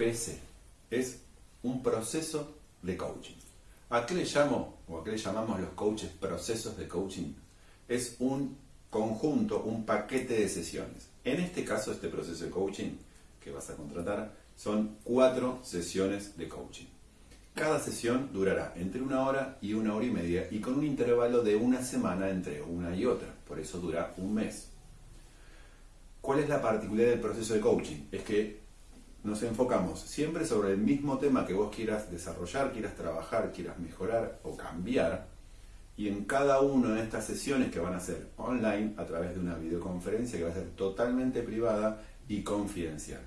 PC. Es un proceso de coaching. ¿A qué le llamo o a qué le llamamos los coaches procesos de coaching? Es un conjunto, un paquete de sesiones. En este caso, este proceso de coaching que vas a contratar son cuatro sesiones de coaching. Cada sesión durará entre una hora y una hora y media y con un intervalo de una semana entre una y otra. Por eso dura un mes. ¿Cuál es la particularidad del proceso de coaching? Es que nos enfocamos siempre sobre el mismo tema que vos quieras desarrollar, quieras trabajar, quieras mejorar o cambiar. Y en cada una de estas sesiones que van a ser online a través de una videoconferencia que va a ser totalmente privada y confidencial.